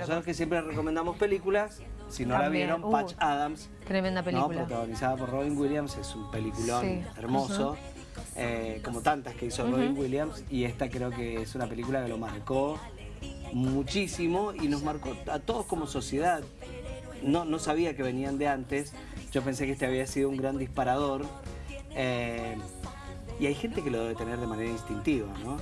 Nosotros que siempre recomendamos películas, si no la También, vieron, uh, Patch Adams, Tremenda ¿no? película. protagonizada por Robin Williams, es un peliculón Sí. hermoso, eh, como tantas que hizo Robin Williams, y esta creo que es una película que lo marcó muchísimo y nos marcó a todos como sociedad. No, no sabía que venían de antes, yo pensé que este había sido un gran disparador, eh, y hay gente que lo debe tener de manera instintiva, ¿no?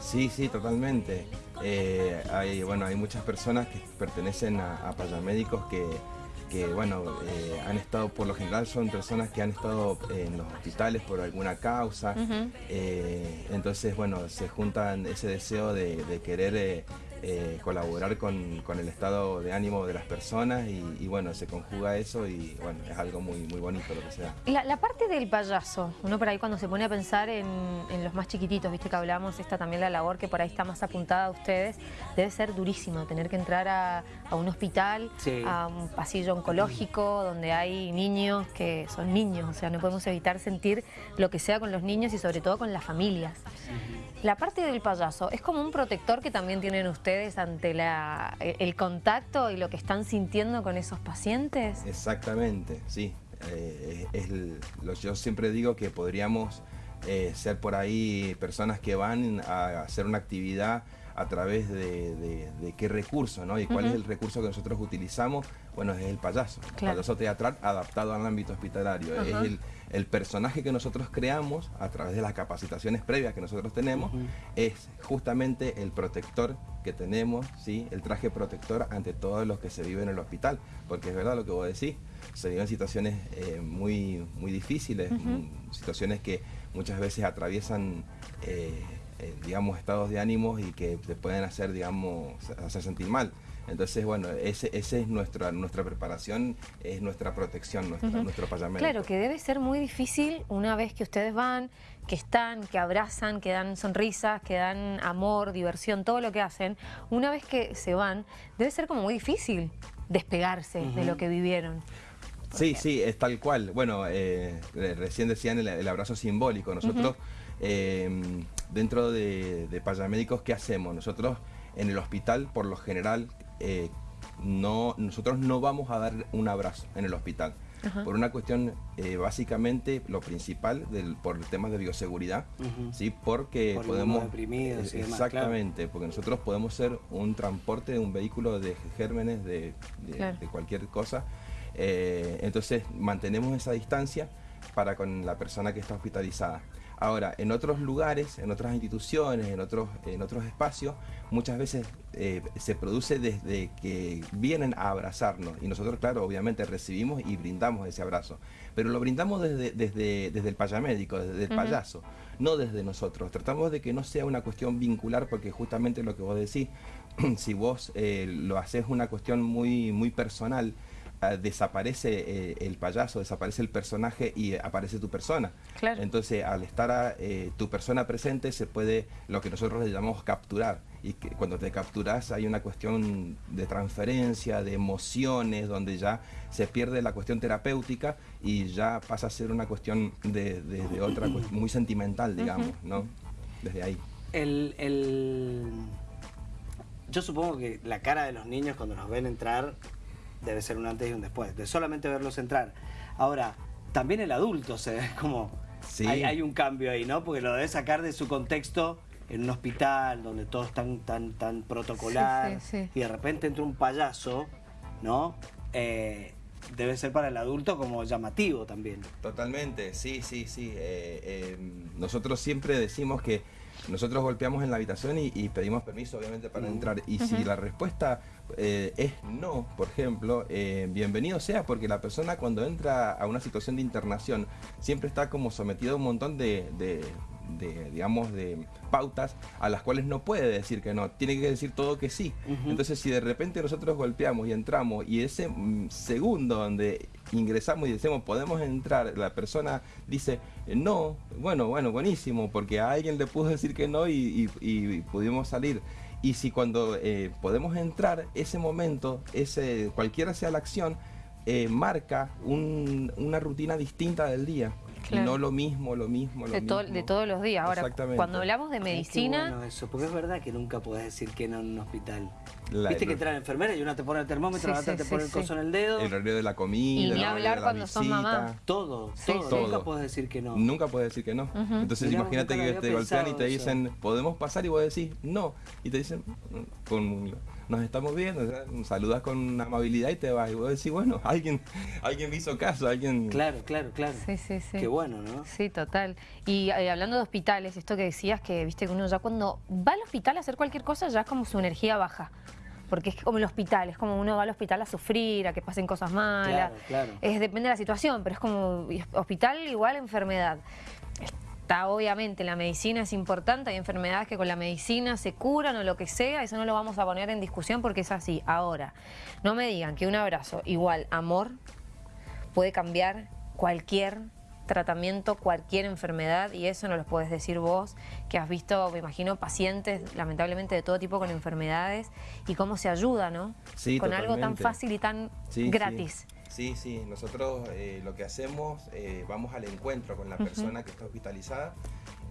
Sí, sí, totalmente. Eh, hay, bueno, hay muchas personas que pertenecen a, a payamédicos que, que, bueno, eh, han estado, por lo general son personas que han estado en los hospitales por alguna causa. Eh, entonces, bueno, se juntan ese deseo de, de querer eh, colaborar con, con el estado de ánimo de las personas y, y, bueno, se conjuga eso y bueno, es algo muy, muy bonito lo que sea. La, la parte del payaso, uno por ahí cuando se pone a pensar en, en los más chiquititos, viste que hablamos, esta también la labor que por ahí está más apuntada a ustedes, debe ser durísimo tener que entrar a, a un hospital, Sí. a un pasillo oncológico donde hay niños que son niños, o sea, no podemos evitar sentir lo que sea con los niños y sobre todo con las familias. La parte del payaso, ¿es como un protector que también tienen ustedes ante la, el contacto y lo que están sintiendo con esos pacientes? Exactamente, sí. Eh, yo siempre digo que podríamos eh, ser por ahí personas que van a hacer una actividad a través de, de- de qué recurso, ¿no? Y cuál es el recurso que nosotros utilizamos, bueno, es el payaso. El payaso teatral adaptado al ámbito hospitalario. Es el, el personaje que nosotros creamos a través de las capacitaciones previas que nosotros tenemos, es justamente el protector que tenemos, ¿sí? el traje protector ante todos los que se viven en el hospital, porque es verdad lo que vos decís, se viven situaciones eh, muy, muy difíciles, mm, situaciones que muchas veces atraviesan, eh, eh, digamos, estados de ánimos y que te pueden hacer, digamos, hacer sentir mal. Entonces, bueno, ese, ese es nuestra, nuestra preparación, es nuestra protección, nuestra, nuestro payamento. Claro, que debe ser muy difícil una vez que ustedes van, que están, que abrazan, que dan sonrisas, que dan amor, diversión, todo lo que hacen. Una vez que se van, debe ser como muy difícil despegarse de lo que vivieron. Sí, sí, es tal cual. Bueno, eh, re- recién decían el, el abrazo simbólico. Nosotros, eh, dentro de, de Payamédicos, ¿qué hacemos? Nosotros en el hospital, por lo general, eh, no, nosotros no vamos a dar un abrazo en el hospital. Por una cuestión, eh, básicamente, lo principal, del, por temas de bioseguridad, ¿sí? porque Por podemos... demás, exactamente, porque nosotros podemos ser un transporte de un vehículo de gérmenes, de, de- Claro. de cualquier cosa. Eh, entonces mantenemos esa distancia para con la persona que está hospitalizada. Ahora, en otros lugares, en otras instituciones, en otros, en otros espacios, muchas veces eh, se produce desde que vienen a abrazarnos. Y nosotros, claro, obviamente recibimos y brindamos ese abrazo, pero lo brindamos desde, desde, desde el payamédico, desde el payaso, no desde nosotros. Tratamos de que no sea una cuestión vincular porque justamente lo que vos decís, si vos eh, lo haces una cuestión muy, muy personal, desaparece eh, el payaso, desaparece el personaje y aparece tu persona. Claro. Entonces, al estar ah, eh, tu persona presente, se puede, lo que nosotros le llamamos capturar. Y que cuando te capturas hay una cuestión de transferencia, de emociones, donde ya se pierde la cuestión terapéutica y ya pasa a ser una cuestión de, de- de otra, cuest- muy sentimental, digamos, ¿no? Desde ahí. El, el- Yo supongo que la cara de los niños cuando nos ven entrar debe ser un antes y un después, de solamente verlos entrar. Ahora, también el adulto se ve como... Sí. Hay, hay un cambio ahí, ¿no? Porque lo debe sacar de su contexto en un hospital donde todo es tan, tan, tan protocolar Sí, sí, sí. y de repente entra un payaso, ¿no? Eh, debe ser para el adulto como llamativo también. Totalmente, sí, sí, sí. Eh, eh, nosotros siempre decimos que nosotros golpeamos en la habitación y, y pedimos permiso, obviamente, para entrar. Y si la respuesta eh, es no, por ejemplo, eh, bienvenido sea, porque la persona cuando entra a una situación de internación siempre está como sometido a un montón de, de- de, digamos, de pautas a las cuales no puede decir que no, tiene que decir todo que sí. Entonces, si de repente nosotros golpeamos y entramos y ese mm, segundo donde ingresamos y decimos podemos entrar, la persona dice no, bueno, bueno, buenísimo, porque a alguien le pudo decir que no y, pudimos salir. Y si cuando eh, podemos entrar, ese momento, ese, cualquiera sea la acción, eh, marca un- una rutina distinta del día. Claro. No lo mismo, lo mismo, lo De, to- mismo. de todos los días. Ahora, Exactamente. cuando hablamos de medicina, bueno eso, porque es verdad que nunca podés decir que no en un hospital. Viste que trae la enfermera y una te pone el termómetro, la otra te pone el coso en el dedo. El horario de la comida, y ni hablar cuando son mamá. Todo, todo, Nunca puedes decir que no. Nunca puedes decir que no. Entonces imagínate que te golpean y te dicen, ¿podemos pasar? Y vos decís, no. Y te dicen, mm, con nos estamos viendo, saludas con amabilidad y te vas. Y vos decís, bueno, alguien, alguien me hizo caso, alguien... Claro, claro, claro. Sí, sí, sí. Qué bueno, ¿no? Sí, total. Y eh, hablando de hospitales, esto que decías, que viste que uno ya cuando va al hospital a hacer cualquier cosa, ya es como su energía baja porque es como el hospital, es como uno va al hospital a sufrir, a que pasen cosas malas. Claro, claro. Es, depende de la situación, pero es como hospital igual enfermedad. Está obviamente, la medicina es importante, hay enfermedades que con la medicina se curan o lo que sea, eso no lo vamos a poner en discusión porque es así. Ahora, no me digan que un abrazo igual amor puede cambiar cualquier tratamiento, cualquier enfermedad y eso no lo puedes decir vos, que has visto, me imagino, pacientes lamentablemente de todo tipo con enfermedades y cómo se ayuda, ¿no? Sí, Con algo tan fácil y tan gratis. Sí, sí, nosotros eh, lo que hacemos, eh, vamos al encuentro con la persona que está hospitalizada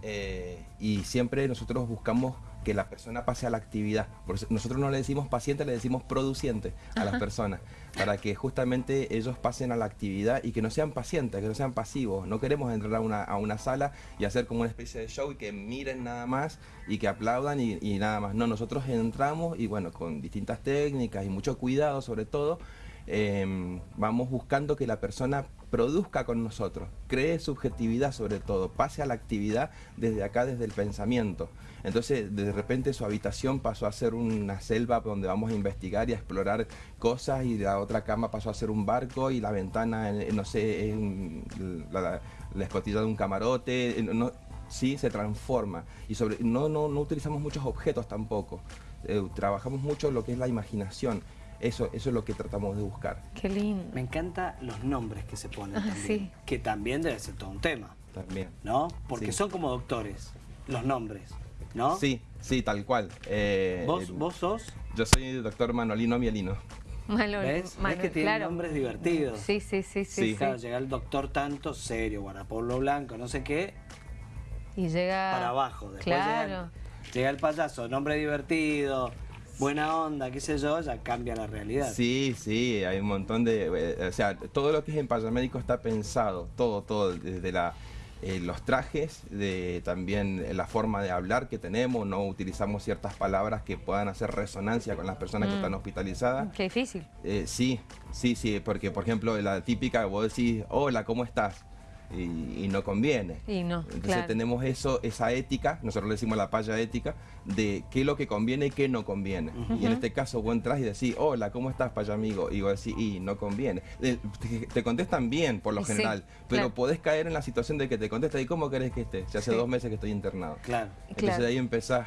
eh, y siempre nosotros buscamos que la persona pase a la actividad. nosotros no le decimos paciente, le decimos produciente a las personas, para que justamente ellos pasen a la actividad y que no sean pacientes, que no sean pasivos. No queremos entrar a una, a una sala y hacer como una especie de show y que miren nada más y que aplaudan y, y nada más. No, nosotros entramos y bueno, con distintas técnicas y mucho cuidado sobre todo, Em, vamos buscando que la persona produzca con nosotros, cree subjetividad sobre todo, pase a la actividad desde acá, desde el pensamiento. Entonces, de repente su habitación pasó a ser una selva donde vamos a investigar y a explorar cosas y la otra cama pasó a ser un barco y la ventana, eh, no sé, es la, escotilla de un camarote, eh, no, sí, se transforma. Y sobre, no, no, no utilizamos muchos objetos tampoco, eh, trabajamos mucho lo que es la imaginación eso, eso es lo que tratamos de buscar. Qué lindo. Me encantan los nombres que se ponen ah, también. Que también debe ser todo un tema. También. ¿No? Porque son como doctores, los nombres, ¿no? Sí, sí, tal cual. Eh, ¿Vos, ¿Vos sos? Yo soy el doctor Manolino Mielino. ¿Ves? ¿Ves que tiene nombres divertidos? Sí, sí, sí, sí. Claro, llega el doctor tanto, serio, guardapolvo blanco, no sé qué. Y llega... Para abajo. Después claro. llega el payaso, nombre divertido, buena onda, qué sé yo, ya cambia la realidad. Sí, sí, hay un montón de... Eh, o sea, todo lo que es en payamédico está pensado, todo, todo, desde la... Eh, los trajes, de también la forma de hablar que tenemos, no utilizamos ciertas palabras que puedan hacer resonancia con las personas que mm. están hospitalizadas. Qué difícil. Eh, sí, sí, sí, porque por ejemplo la típica, vos decís, hola, ¿cómo estás? Y, no conviene. Entonces tenemos eso, esa ética, nosotros le decimos la paya ética, de qué es lo que conviene y qué no conviene. Y en este caso vos entras y decís, hola, ¿cómo estás, paya amigo? Y vos decís, y no conviene. Te, contestan bien por lo general, pero podés caer en la situación de que te contesta y ¿cómo querés que esté? Si hace dos meses que estoy internado. Claro. Entonces ahí empezás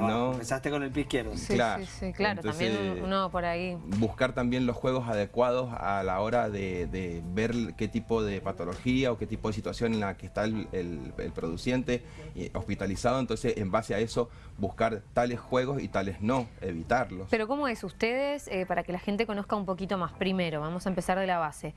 no. Empezaste con el pie izquierdo. Sí, claro, sí, claro. también uno por ahí. Buscar también los juegos adecuados a la hora de, ver qué tipo de patología o qué tipo de situación en la que está el, el, produciente hospitalizado. Entonces, en base a eso, buscar tales juegos y tales no, evitarlos. Pero ¿cómo es ustedes, eh, para que la gente conozca un poquito más? Primero, vamos a empezar de la base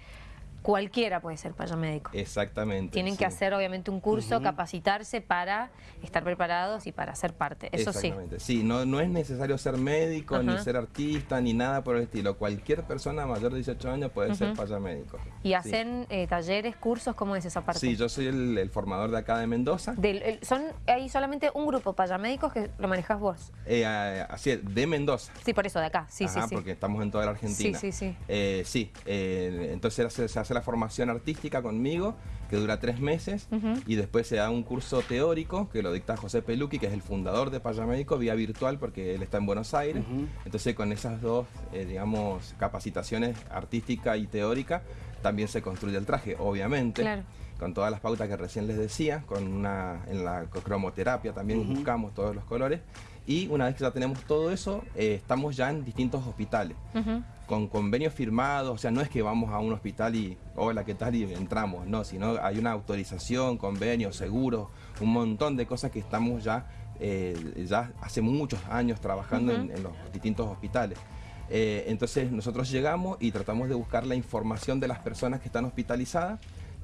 cualquiera puede ser médico. Exactamente. Tienen que hacer obviamente un curso, capacitarse para estar preparados y para ser parte, eso Exactamente. sí. Sí, no, no es necesario ser médico, ni ser artista, ni nada por el estilo. Cualquier persona mayor de 18 años puede ser médico. ¿Y hacen eh, talleres, cursos? ¿Cómo es esa parte? Sí, yo soy el, formador de acá de Mendoza. son Hay solamente un grupo payamédicos que lo manejas vos. Eh, así es, de Mendoza. Sí, por eso, de acá, sí, sí, sí. porque estamos en toda la Argentina. Sí, sí, sí. Eh, sí, entonces se hace la formación artística conmigo, que dura tres meses, y después se da un curso teórico que lo dicta José Peluqui, que es el fundador de Payamédico, vía virtual, porque él está en Buenos Aires. Entonces, con esas dos, eh, digamos, capacitaciones artística y teórica, también se construye el traje, obviamente. Con todas las pautas que recién les decía, con una, en la cromoterapia también buscamos todos los colores. Y una vez que ya tenemos todo eso, eh, estamos ya en distintos hospitales, con convenios firmados, o sea, no es que vamos a un hospital y, hola, ¿qué tal? Y entramos, no, sino hay una autorización, convenios, seguros, un montón de cosas que estamos ya, eh, ya hace muchos años trabajando en, los distintos hospitales. Eh, entonces nosotros llegamos y tratamos de buscar la información de las personas que están hospitalizadas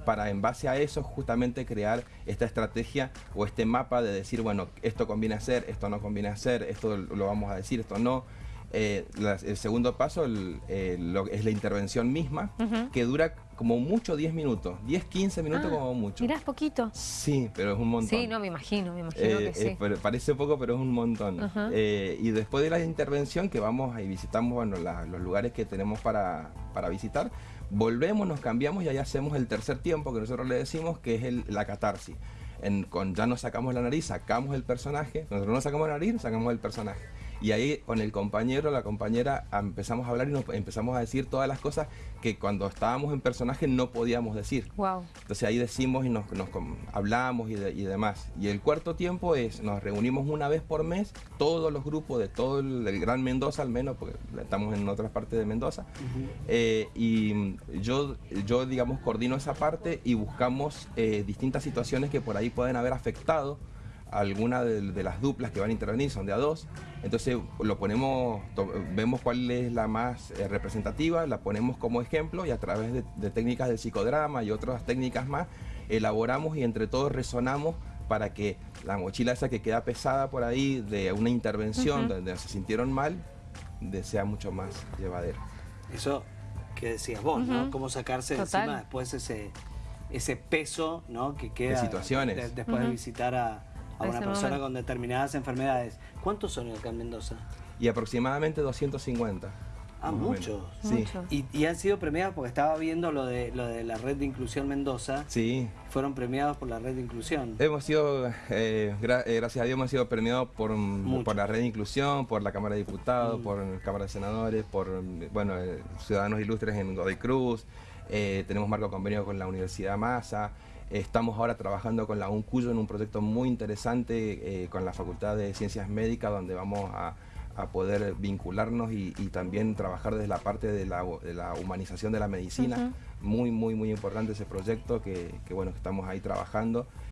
para en base a eso justamente crear esta estrategia o este mapa de decir, bueno, esto conviene hacer, esto no conviene hacer, esto lo vamos a decir, esto no. eh, el segundo paso es la intervención misma, que dura como mucho 10 minutos, 10, 15 minutos ah, como mucho. Mirá, es poquito. Sí, pero es un montón. Sí, no, me imagino, me imagino que sí. parece poco, pero es un montón. y después de la intervención que vamos y visitamos bueno, los lugares que tenemos para, para visitar, volvemos, nos cambiamos y ahí hacemos el tercer tiempo que nosotros le decimos que es el, la catarsis. En, con ya nos sacamos la nariz, sacamos el personaje, nosotros no sacamos la nariz, sacamos el personaje. Y ahí con el compañero, la compañera, empezamos a hablar y nos empezamos a decir todas las cosas que cuando estábamos en personaje no podíamos decir. Wow. Entonces ahí decimos y nos, hablamos y, y, demás. Y el cuarto tiempo es, nos reunimos una vez por mes, todos los grupos de todo el, Gran Mendoza al menos, porque estamos en otras partes de Mendoza. Eh, y yo, yo, digamos, coordino esa parte y buscamos eh, distintas situaciones que por ahí pueden haber afectado alguna de, las duplas que van a intervenir, son de a dos, entonces lo ponemos, vemos cuál es la más eh, representativa, la ponemos como ejemplo y a través de, técnicas del psicodrama y otras técnicas más, elaboramos y entre todos resonamos para que la mochila esa que queda pesada por ahí de una intervención donde se sintieron mal, sea mucho más llevadera. Eso que decías vos, ¿no? Cómo sacarse encima después ese, ese peso ¿no? que queda de situaciones. después de visitar a, a una persona con determinadas enfermedades. ¿Cuántos son acá en Mendoza? Y aproximadamente 250. Ah, muchos. Sí. Y, han sido premiados porque estaba viendo lo de lo de la red de inclusión Mendoza. Sí. Fueron premiados por la red de inclusión. Hemos sido, eh, eh, gracias a Dios, hemos sido premiados por, por la red de inclusión, por la Cámara de Diputados, mm. por la Cámara de Senadores, por bueno, eh, Ciudadanos Ilustres en Godoy Cruz. tenemos marco convenio con la Universidad Massa. Estamos ahora trabajando con la UNCUYO en un proyecto muy interesante eh, con la Facultad de Ciencias Médicas donde vamos a, poder vincularnos y, también trabajar desde la parte de la, humanización de la medicina. Muy, muy, muy importante ese proyecto que, que bueno, que estamos ahí trabajando.